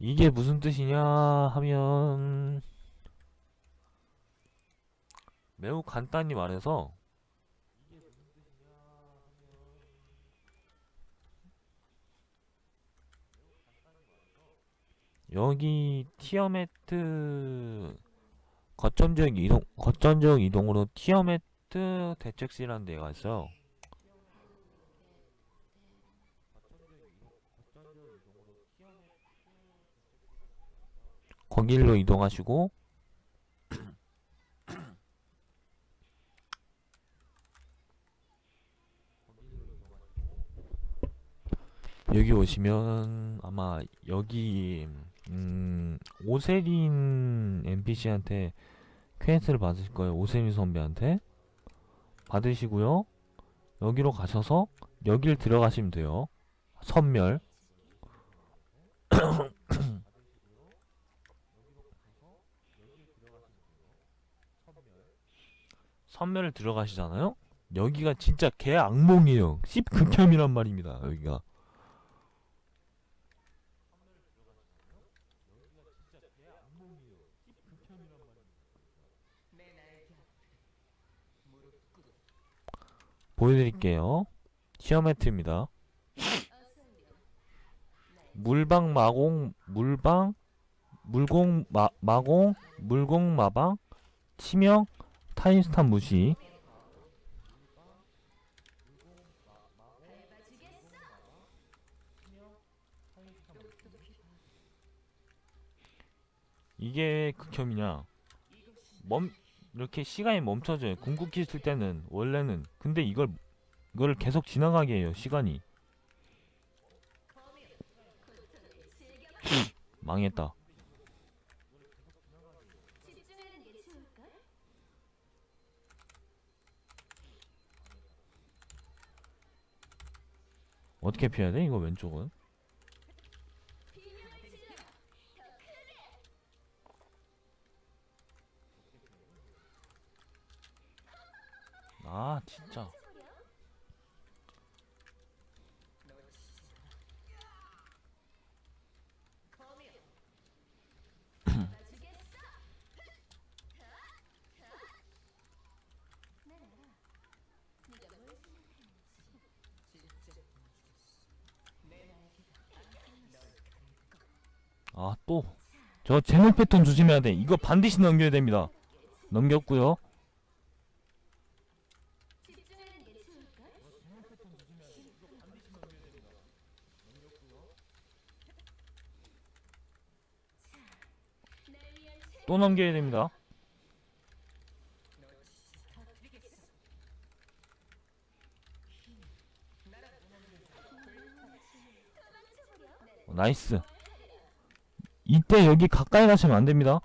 이게 무슨 뜻이냐 하면 매우 간단히 말해서 여기 티어매트 거점적 이동 거점적 이동으로 티어매트 대책실이라는 데가 있어요. 거길로 이동하시고 여기 오시면 아마 여기 음 오세린 NPC한테 퀘스트를 받으실 거예요. 오세린 선배한테 받으시고요. 여기로 가셔서 여길 들어가시면 돼요. 선멸 선멸을 들어가시잖아요? 여기가 진짜 개 악몽이에요. 씹극혐이란 말입니다. 여기가. 보여드릴게요. 티어매트입니다. 물방 마공 물방 물공 마 마공 물공 마방 치명 타임스탑 무시. 이게 왜 극혐이냐? 멈 이렇게 시간이 멈춰져요. 궁극기 쓸 때는 원래는. 근데 이걸 이걸 계속 지나가게 해요 시간이. 망했다 집중하는 게 좋을걸? 어떻게 피해야 돼 이거 왼쪽은! 아 진짜 쳐버려! 잡아주겠어! 난 알아. 네가 뭘 생각하는지. 아 또. 저 제목 패턴 조심해야 돼. 이거 반드시 넘겨야 됩니다. 최또 넘겨야 됩니다! 어, 나이스 이때 여기 가까이 가시면 안됩니다.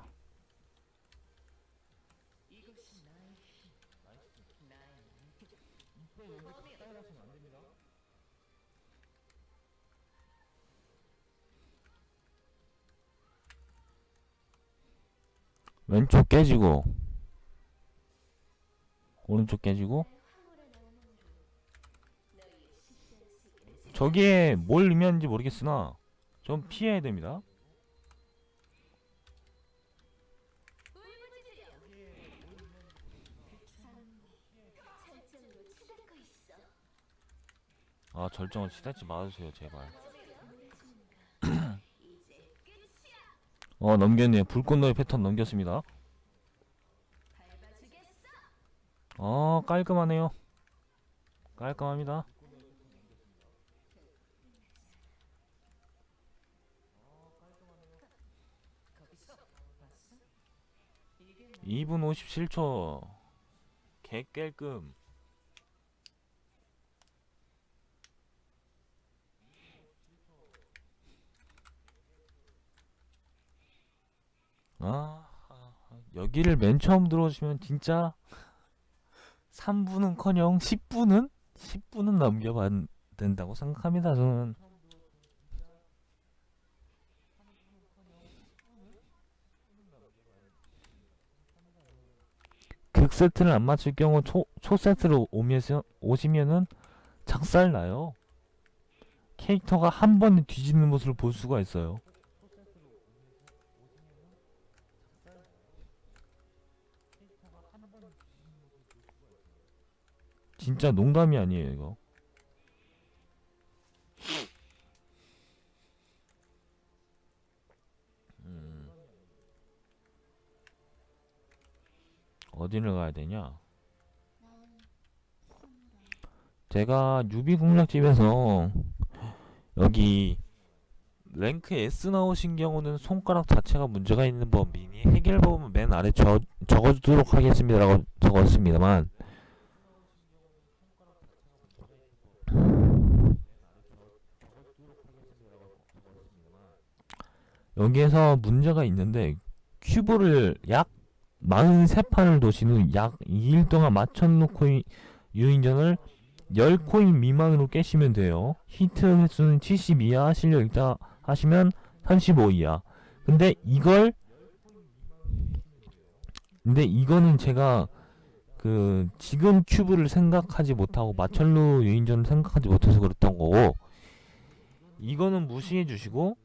왼쪽 깨지고 오른쪽 깨지고 저기에 뭘 의미하는지 모르겠으나 좀 피해야 됩니다 아 절정을 치닫지 말아주세요 제발. 어 넘겼네요. 불꽃놀이 패턴 넘겼습니다. 어 깔끔하네요. 깔끔합니다. 이분 57초. 개깰끔 아, 아, 여기를 맨 처음 들어오시면 진짜 3분은커녕 10분은 10분은 넘겨봐야 된다고 생각합니다. 저는 극 세트를 안 맞출 경우 초, 초 세트로 오면 오시면은 작살 나요. 캐릭터가 한 번에 뒤지는 모습을 볼 수가 있어요. 진짜 농담이 아니에요 이거 음. 어디를 가야 되냐 제가 유비 공략집에서 여기 랭크 S 나오신 경우는 손가락 자체가 문제가 있는 법 미니 해결법은 맨 아래 저 적어두도록 하겠습니다라고 적었습니다만 여기에서 문제가 있는데 큐브를 약 43판을 도신 후 약 2일 동안 맞춰놓고 이- 유인전을 10코인 미만으로 깨시면 돼요. 히트 횟수는 70 이하, 실력 있다 하시면 35 이하. 근데 이걸 근데 이거는 제가 그 지금 큐브를 생각하지 못하고 마철로 유인전을 생각하지 못해서 그랬던 거고 이거는 무시해 주시고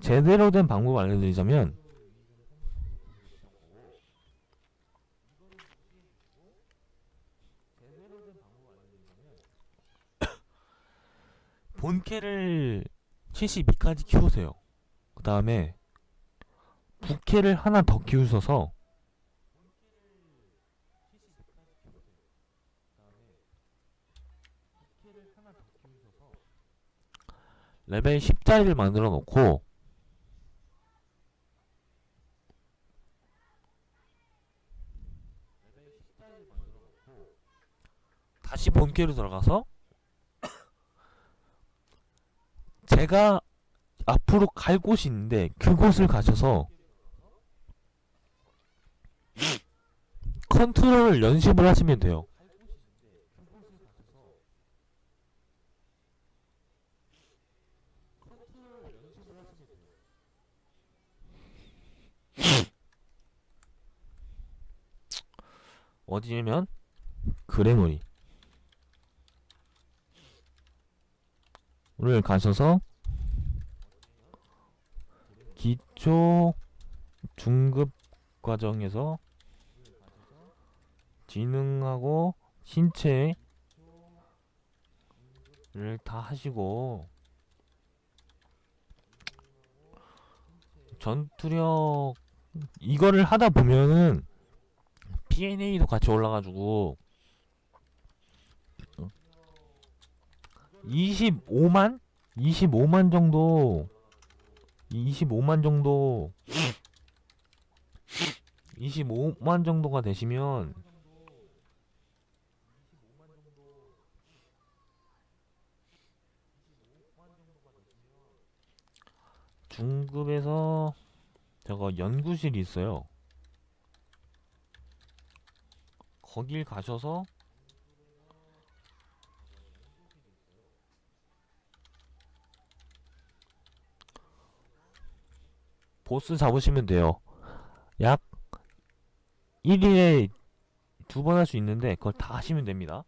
제대로 된 방법 알려드리자면 본캐를 72까지 키우세요. 그 다음에 부캐를 하나 더 키우셔서 레벨 10짜리를 만들어 놓고 다시 본캐로 들어가서 제가 앞으로 갈 곳이 있는데 그곳을 가셔서 컨트롤 연습을 하시면 돼요. 어디냐면 그래놀이 를 가셔서 기초 중급 과정에서 지능하고 신체를 다 하시고 전투력 이거를 하다 보면은 PNA도 같이 올라가지고 25만? 25만 정도 25만 정도 25만 정도가 되시면 중급에서 저거 연구실이 있어요. 거길 가셔서 보스 잡으시면 돼요. 약 1일에 두 번 할 수 있는데 그걸 다 하시면 됩니다.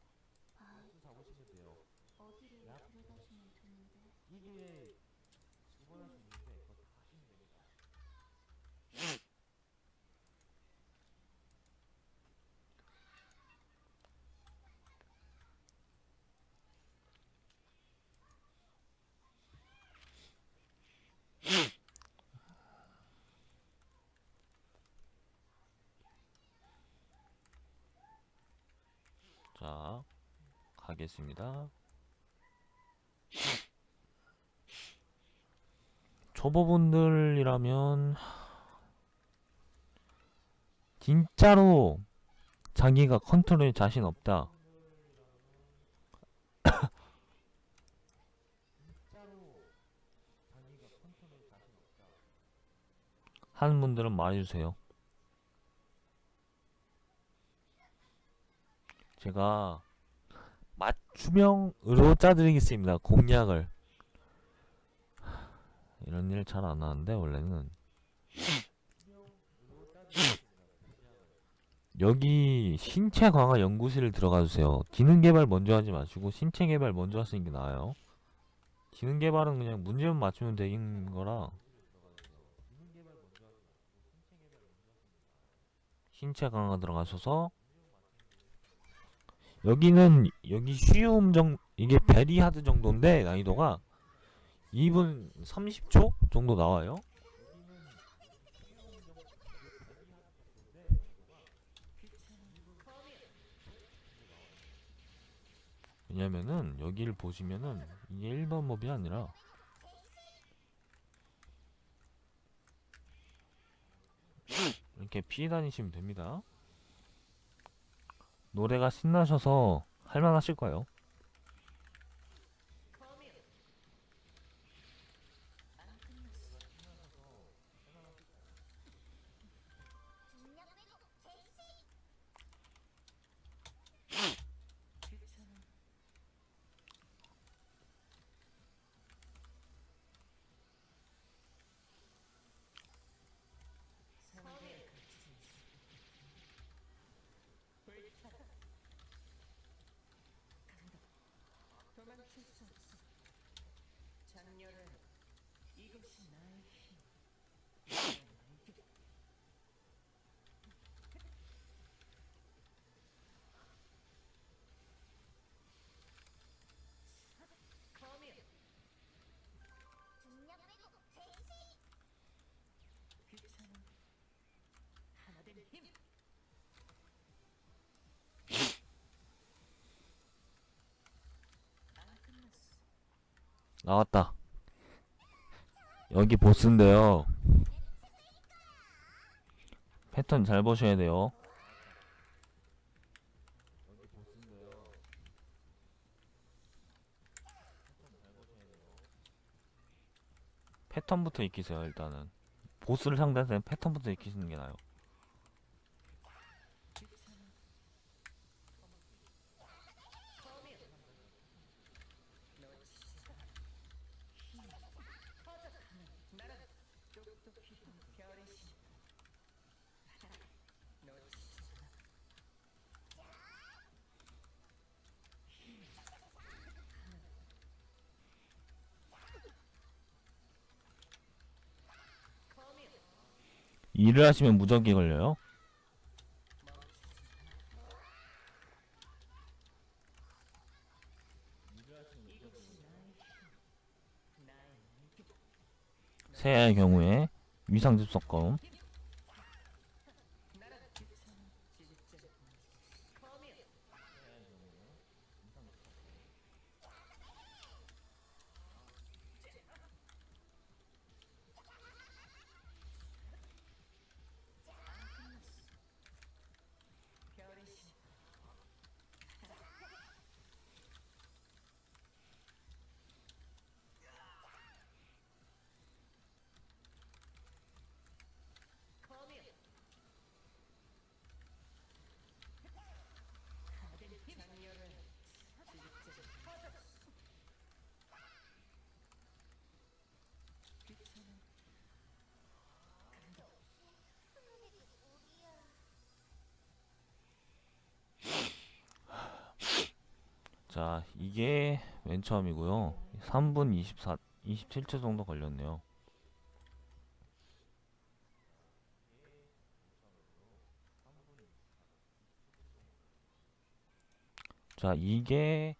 어디를 데려다주면 되는데 자, 가겠습니다. 초보분들이라면 진짜로 자기가 컨트롤에 자신 없다. 하는 분들은 말해주세요. 제가 맞춤형으로 짜드리겠습니다. 공략을. 이런 일 잘 안 하는데 원래는 여기 신체 강화 연구실을 들어가 주세요. 기능 개발 먼저 하지 마시고 신체 개발 먼저 하시는 게 나아요. 기능 개발은 그냥 문제만 맞추면 되는 거라 신체 강화 들어가셔서 여기는 여기 쉬움 정 이게 베리하드 정도인데 난이도가 2분 30초 정도 나와요. 왜냐면은 여기를 보시면은 이게 일반 몹이 아니라 이렇게 피해 다니시면 됩니다. 노래가 신나셔서 할만하실 거예요. 나왔다. 여기 보스인데요. 패턴 잘 보셔야 돼요. 패턴부터 익히세요, 일단은. 보스를 상대할 때는 패턴부터 익히시는 게 나아요. 일을 하시면 무적이 걸려요. 새해의 경우에 위상 접속검 자 이게 맨 처음이고요. 3분 24 27초 정도 걸렸네요. 자 이게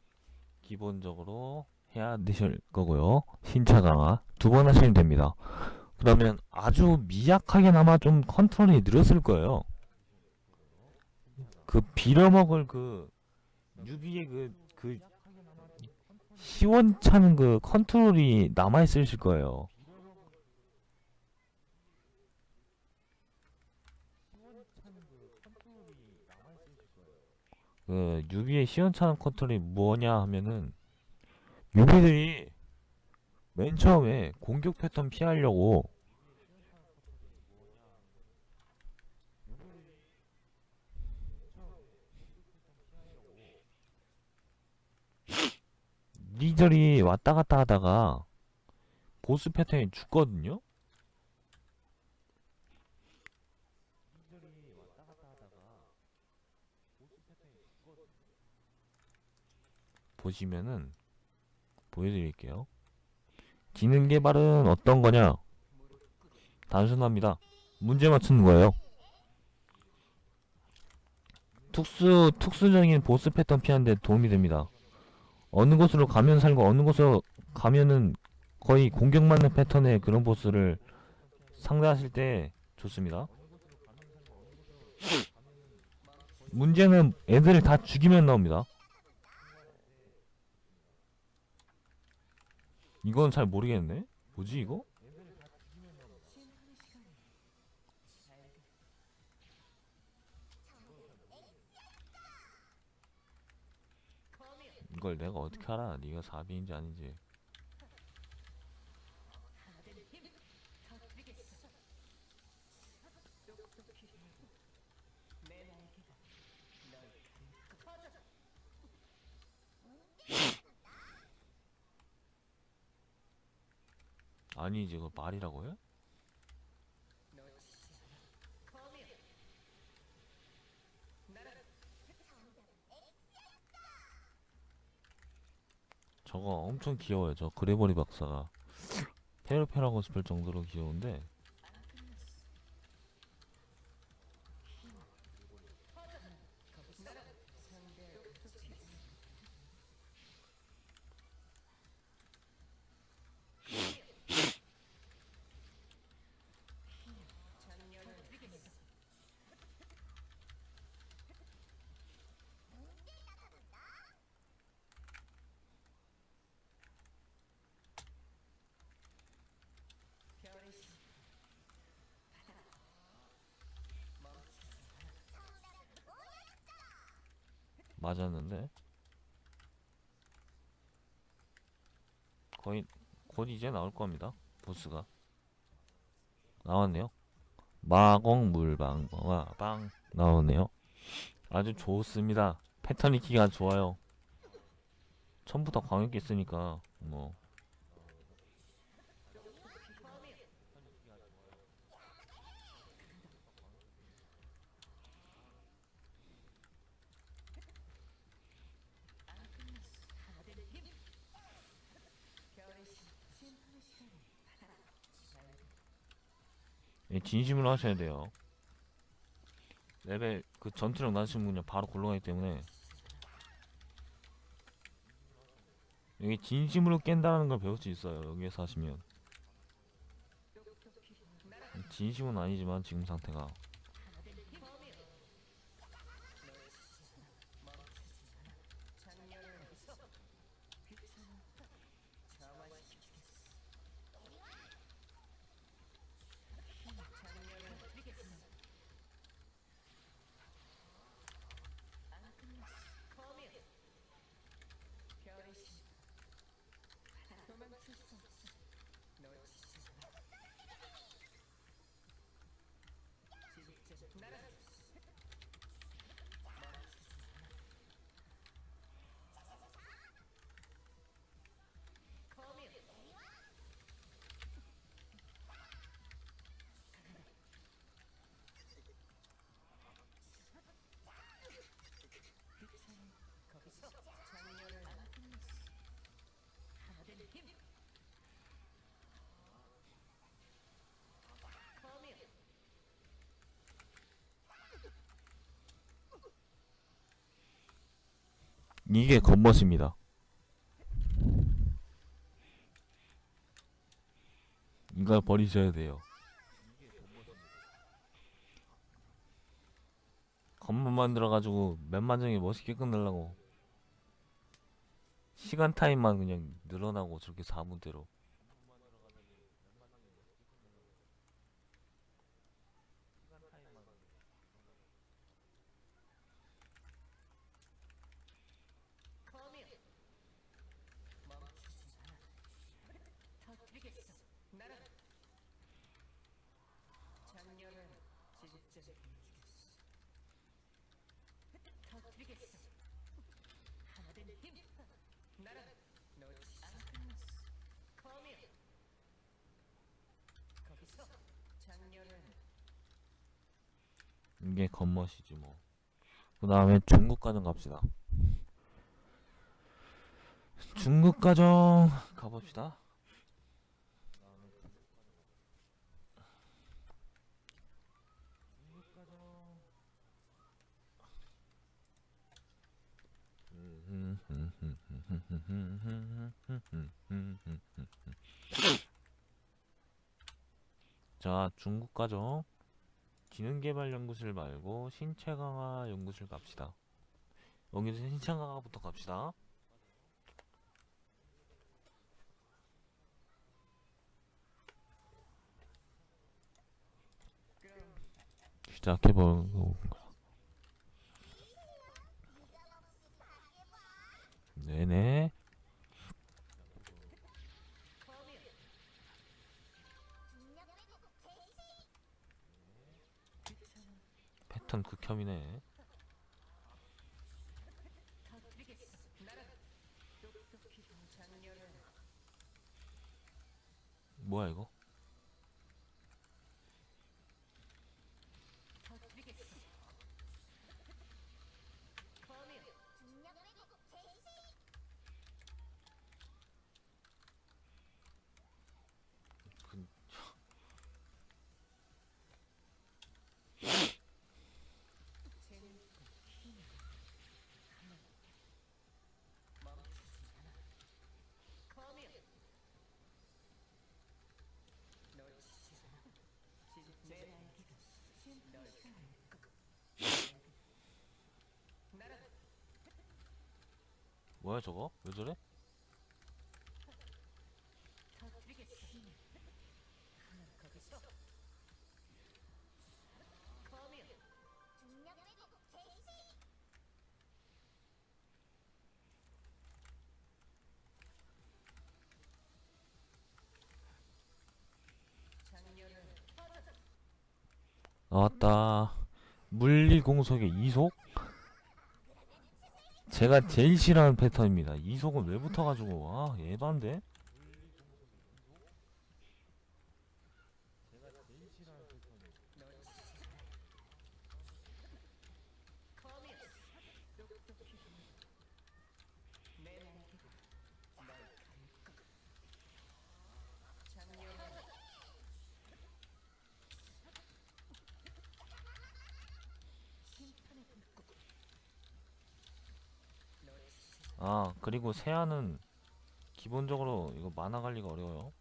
기본적으로 해야 되실 거고요. 신차 강화 두 번 하시면 됩니다. 그러면 아주 미약하게나마 좀 컨트롤이 느렸을 거예요. 그 빌어먹을 그 유비의 그, 그 시원찮은 그 컨트롤이 남아있으실 거예요. 그 유비의 시원찮은 컨트롤이 뭐냐 하면은 유비들이 맨 처음에 공격 패턴 피하려고 리절이 왔다 갔다 하다가 보스 패턴이 죽거든요? 보시면은 보여드릴게요. 기능 개발은 어떤 거냐? 단순합니다. 문제 맞추는 거예요. 특수 특수적인 보스 패턴 피하는데 도움이 됩니다. 어느 곳으로 가면 살고 어느 곳으로 가면은 거의 공격맞는 패턴의 그런 보스를 상대하실 때 좋습니다. 문제는 애들을 다 죽이면 나옵니다. 이건 잘 모르겠네. 뭐지 이거? 이걸 내가 어떻게 알아? 네가 사비인지 아닌지. 아니지 이거 말이라고 해? 저거 엄청 귀여워요. 저 그레버리 박사가. 페로페라고 싶을 정도로 귀여운데 맞았는데? 거의 곧 이제 나올 겁니다 보스가. 나왔네요. 마공 물방어와 빵. 나오네요. 아주 좋습니다. 패턴 익히기가 좋아요. 처음부터 광역기 쓰니까 뭐 예, 진심으로 하셔야 돼요. 레벨 그 전투력 낮으신 분은 바로 굴러가기 때문에 여기 진심으로 깬다는 걸 배울 수 있어요. 여기에서 하시면 진심은 아니지만 지금 상태가 이게 겉멋입니다. 이걸 버리셔야 돼요. 겉멋 만들어가지고 맨마정에 멋있게 끝내려고 시간 타임만 그냥 늘어나고 저렇게 4분대로 이게 겉멋이지 뭐. 그 다음에 중국 가정 갑시다. 중국 가정 가봅시다. 자, 중국 가죠. 지능개발 연구실 말고 신체 강화 연구실 갑시다. 여기서 신체 강화부터 갑시다. 시작해보고 네네 패턴 극혐이네. 뭐야 이거 뭐야 저거? 왜 저래? 나왔다 물리공속의 이속? 제가 제일 싫어하는 패턴입니다 이속은 왜 붙어가지고 아 예반데? 그리고 세아는 기본적으로 이거 만화 관리가 어려워요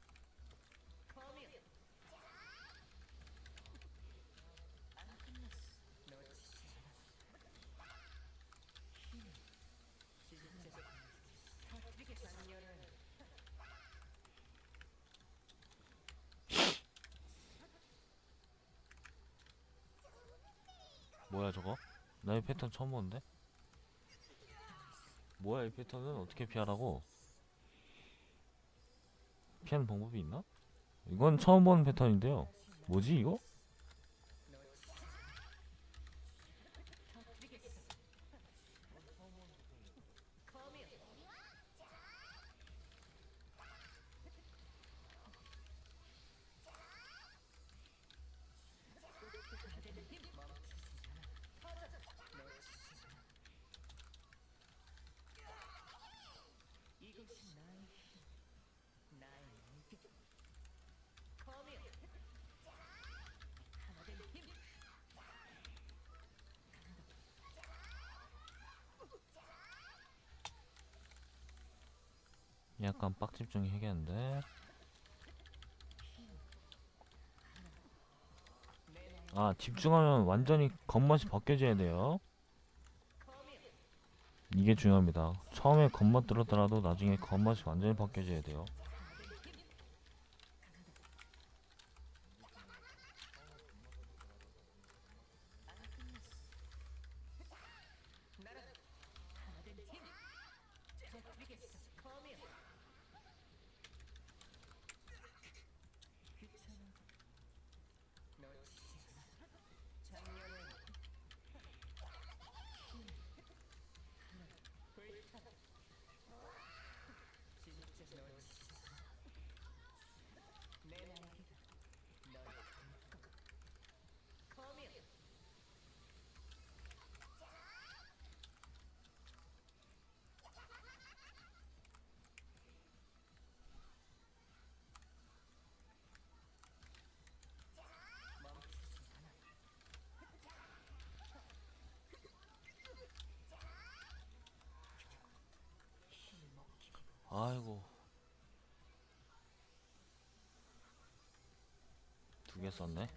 뭐야 저거? 나이 패턴 처음 보는데? 뭐야 이 패턴은 어떻게 피하라고? 피하는 방법이 있나? 이건 처음 보는 패턴인데요 뭐지 이거? 약간 빡집중이 해야겠는데. 아 집중하면 완전히 겉멋이 벗겨져야 돼요. 이게 중요합니다. 처음에 겉멋 들었더라도 나중에 겉멋이 완전히 벗겨져야 돼요 개 썼네.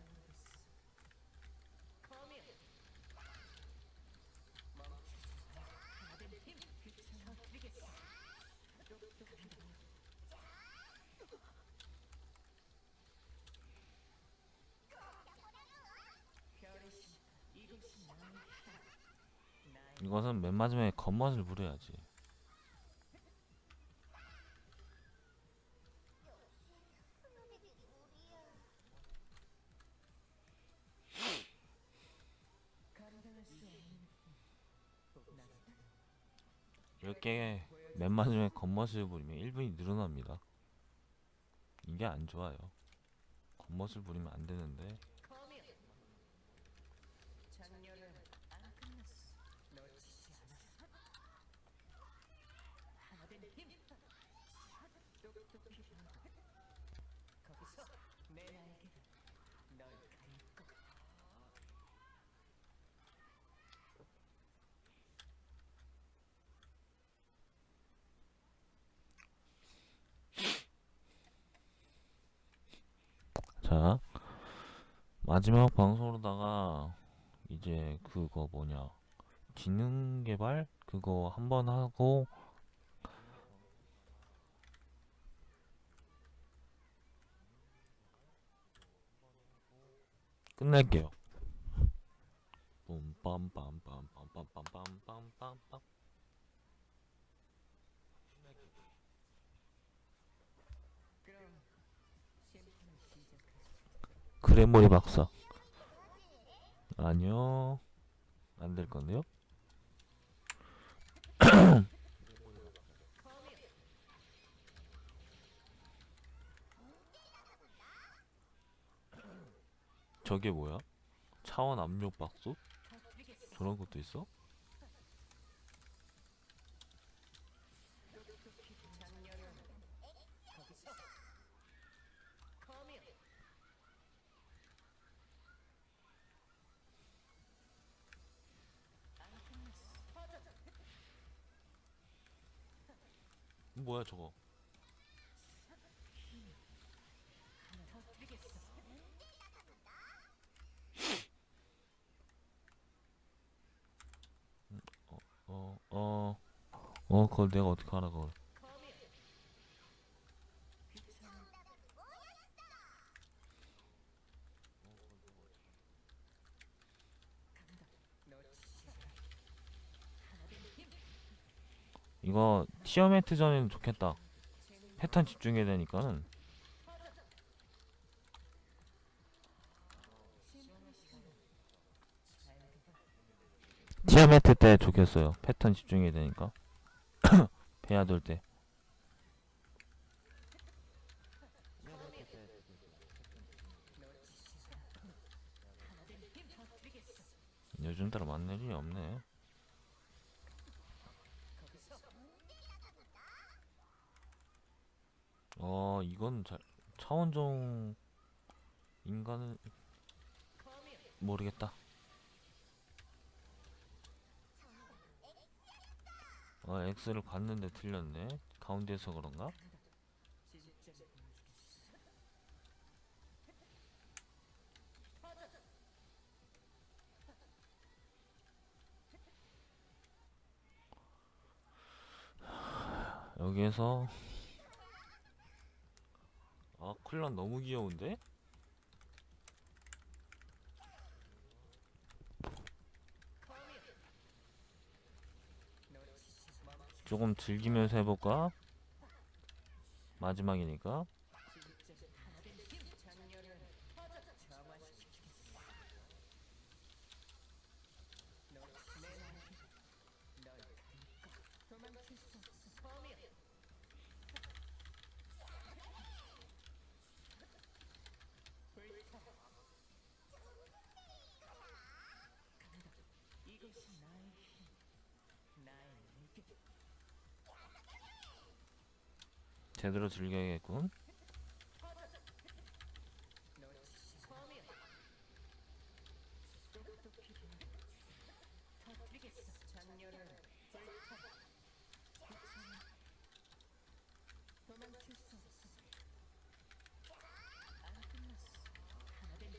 이것은 맨 마지막에 겉멋을 부려야지. 겉멋을 부리면 1분이 늘어납니다. 이게 안 좋아요. 겉멋을 부리면 안 되는데 작년은 안 끝났어. 놓치지 않아. 하나 된 힘. 똑똑히 하고. 거기서 내 날개가 널 가릴 거. 자 마지막 방송으로다가 이제 그거 뭐냐 지능 개발 그거 한번 하고 끝낼게요. 빰빰빰빰빰빰빰빰빰빰빰 그럼 심판을 시작하자. 그래머리 박사 아니요. 안 될 건데요? 저게 뭐야? 차원 압력 박수. 저런 것도 있어 작년은 거기서 커미어. 안 끝났어. 퍼져. 뭐야 저거 터뜨리겠어. 어어 어 그걸 내가 어떻게 알아 그걸 커미어. 귀찮아. 간다. 놓치지 않아. 하나 된 힘. 이거 티어매트 전에는 좋겠다 패턴 집중해야 되니까는. 티어매트 때 좋겠어요 패턴 집중해야 되니까 힘. 터뜨리겠어. 요즘 따라 만날 일이 없네 거기서 어 이건 잘 차원종 커미어. 모르겠다 어 X를 봤는데 틀렸네 가운데서 그런가? 여기에서 아 쿨런 너무 귀여운데? 조금 즐기면서 해볼까? 마지막이니까 진짜 하나 된 힘. 작년은 정화시키겠어. 놓치 내 날개. 널 가릴 거. 도망칠 수 없어. 커미어. 불타. 간다. 이것이 나의 힘. 나의 날개. 제대로 즐겨야겠군 놓치지 커미어. 똑똑히 해. 터뜨리겠어. 작년은 불타. 괜찮아. 도망칠 수 없어. 안 끝났어. 하나 된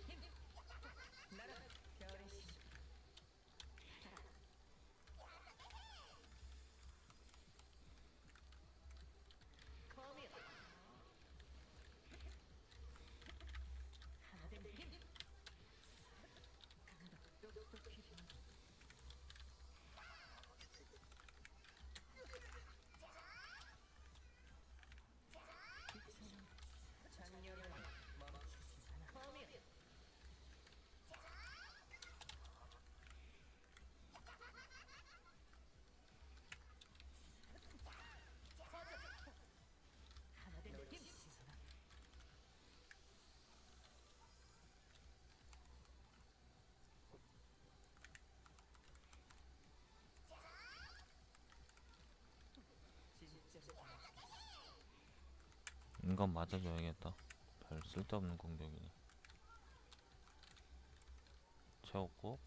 이건 맞아줘야겠다. 별 쓸데없는 공격이네. 채웠고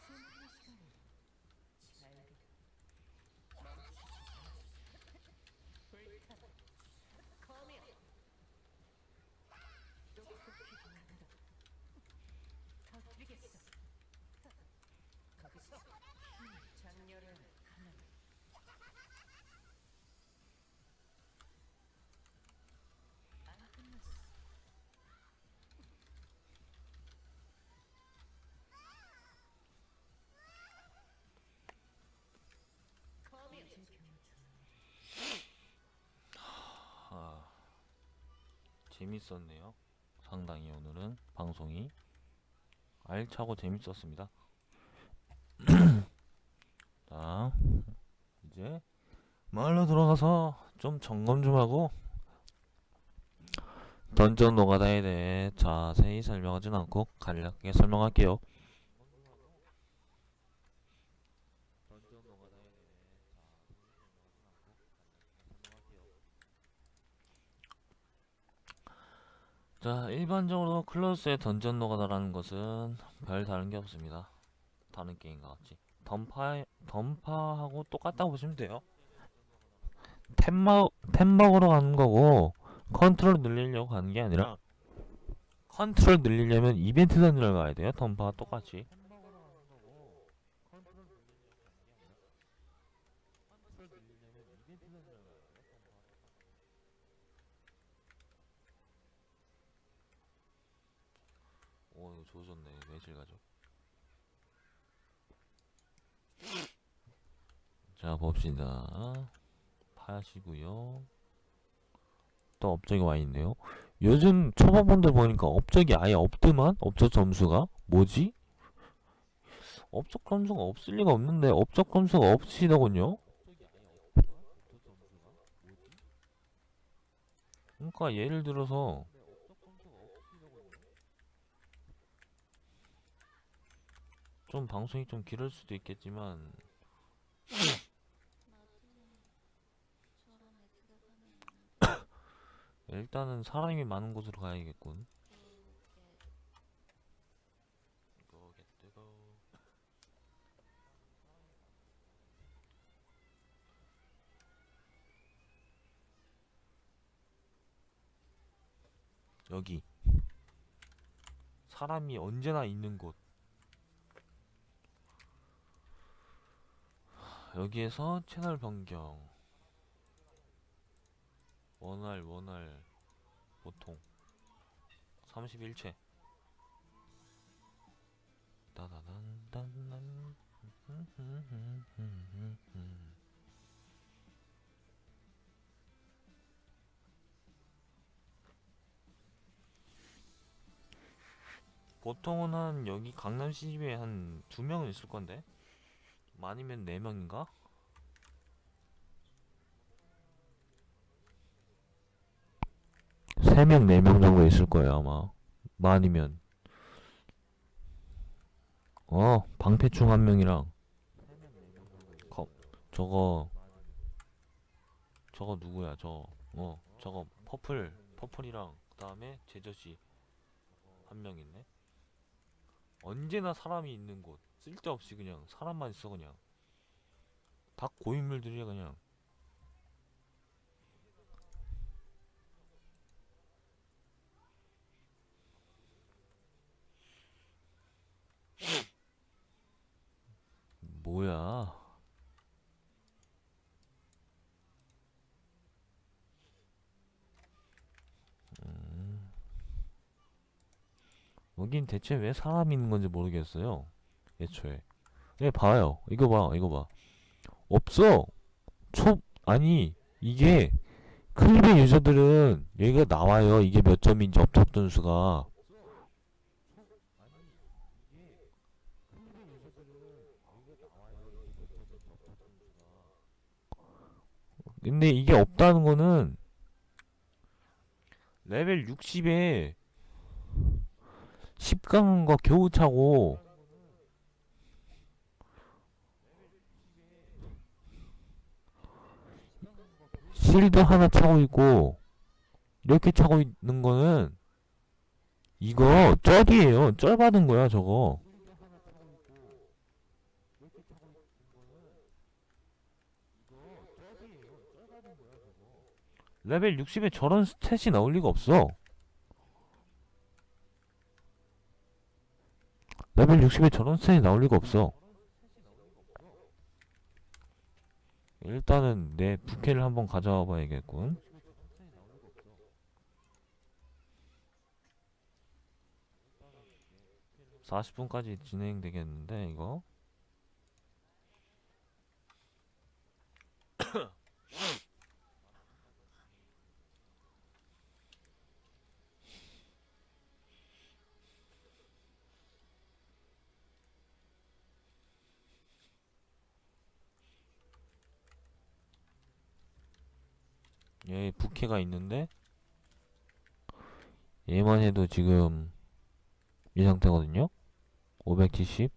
별이 시 커미어 잘가 불타라 커미어 똑똑히 나가라 터뜨리겠어 거기서 안 끝났어 커미어 아, 재밌었네요. 상당히 오늘은 방송이 알차고 재밌었습니다. 자, 이제 마을로 들어가서 좀 점검 좀 하고 던전 노가다에 대해 자세히 설명하진 않고 간략하게 설명할게요. 자, 일반적으로 클로스의 던전 노가다라는 것은 별 다른 게 없습니다. 다른 게임과 같이. 던파, 던파하고 똑같다고 보시면 돼요. 템, 먹, 템 먹으러 가는 거고, 컨트롤 늘리려고 가는 게 아니라, 컨트롤 늘리려면 이벤트 던전을 가야 돼요. 던파와 똑같이. 오, 이거 좋아졌네. 매실 가죠. 자, 봅시다. 파시고요. 또 업적이 와 있네요. 요즘 초반분들 보니까 업적이 아예 없더만? 업적 점수가? 뭐지? 업적 점수가 없을 리가 없는데 업적 점수가 없으시더군요? 그러니까 예를 들어서 좀 방송이 좀 길을 수도 있겠지만 나도 저런 애드가 가면 있는데 일단은 사람이 많은 곳으로 가야겠군. 여기 사람이 언제나 있는 곳. 여기에서 채널 변경. 원활 원활 보통. 31채 따다단단단. 보통은 한 여기 강남 CGV에 한 두 명은 있을 건데. 많으면 네 명인가? 세 명, 네명 정도 있을 거예요, 아마. 많으면. 어, 방패충 한 명이랑. 거, 저거, 저거 누구야, 저, 어, 저거, 퍼플, 퍼플이랑, 그 다음에 제저씨. 한 명 있네. 언제나 사람이 있는 곳. 쓸데없이 그냥, 사람만 있어, 그냥. 다 고인물들이야, 그냥. 뭐야? 음. 여긴 대체 왜 사람이 있는 건지 모르겠어요. 애초에. 네, 봐요. 이거 봐, 이거 봐. 없어! 초, 아니, 이게, 클립의 유저들은 여기가 나와요. 이게 몇 점인지 업적 점수가. 근데 이게 없다는 거는 레벨 60에 10강한 거 겨우 차고 실드 하나 차고 있고 이렇게 차고 있는 거는 이거 쩔이에요. 쩔 받은 거야 저거. 레벨 60에 저런 스탯이 나올 리가 없어. 레벨 60에 저런 스탯이 나올 리가 없어. 일단은 내 부캐를 한번 가져와 봐야겠군. (40분까지) 진행되겠는데 이거 얘 부캐가 있는데 얘만 해도 지금 이 상태거든요 570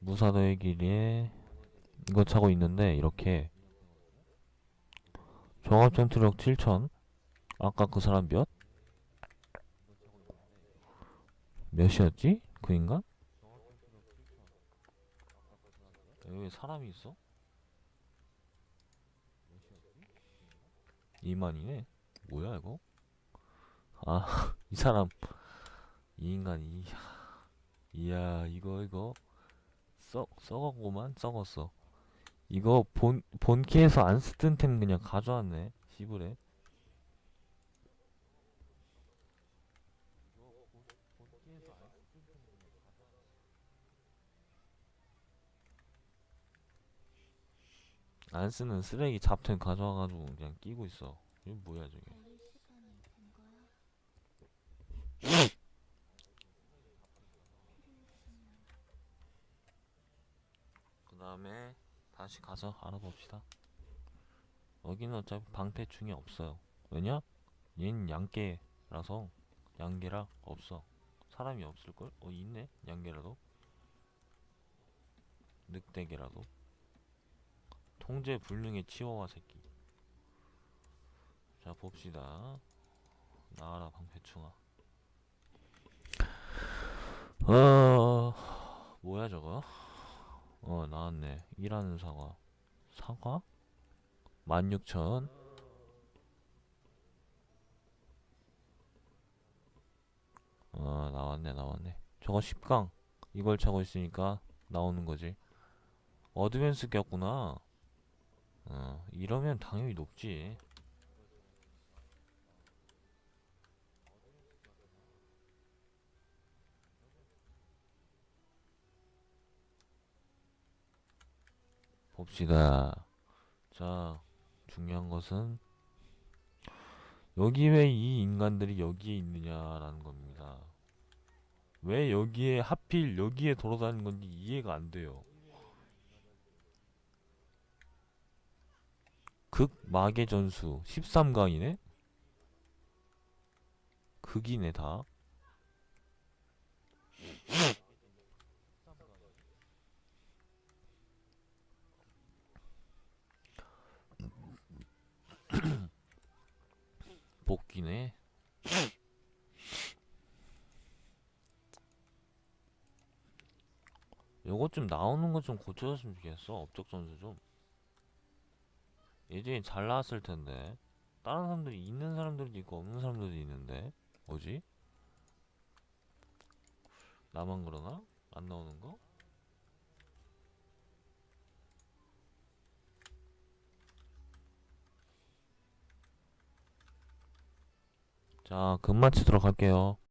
무사도의 길에 이거 차고 있는데 이렇게 종합 전투력 7000 아까 그 사람 몇? 몇이었지? 그 인간? 여기 왜 사람이 있어? 2만이네? 뭐야 이거? 아 이 사람. 이 인간 이 이야. 이거 이거. 썩 썩었구만 썩었어. 이거 본 본캐에서 안 쓰던 템 그냥 가져왔네 시부레. 안쓰 는 쓰레기 잡템 가져와가지고 그냥 끼고 있어 이게 뭐야 저게? 그 다음에 다시 가서 알아봅시다. 여기는 어차피 방패충이 없어요. 왜냐? 얘는 양계라서 양계라 없어. 사람이 없을걸? 어 있네? 양계라도? 늑대계라도? 통제 불능의 치와와 새끼. 자 봅시다. 나와라 방패충아. 어 뭐야 저거? 어 나왔네 일하는 사과 사과? 16,000 어, 나왔네 나왔네 저거 10강 이걸 차고 있으니까 나오는 거지 어드밴스 꼈구나 어 이러면 당연히 높지 봅시다. 자, 중요한 것은 여기 왜 이 인간들이 여기에 있느냐라는 겁니다. 왜 여기에 하필 여기에 돌아다니는 건지 이해가 안 돼요. 극마계 전수 13강이네? 극이네 다. 복귀네. 요것 좀 나오는 거 좀 고쳐줬으면 좋겠어. 업적 전수 좀. 예전에 잘 나왔을 텐데. 다른 사람들이 있는 사람들도 있고 없는 사람들도 있는데. 뭐지? 나만 그러나? 안 나오는 거? 자, 금 마치도록 할게요.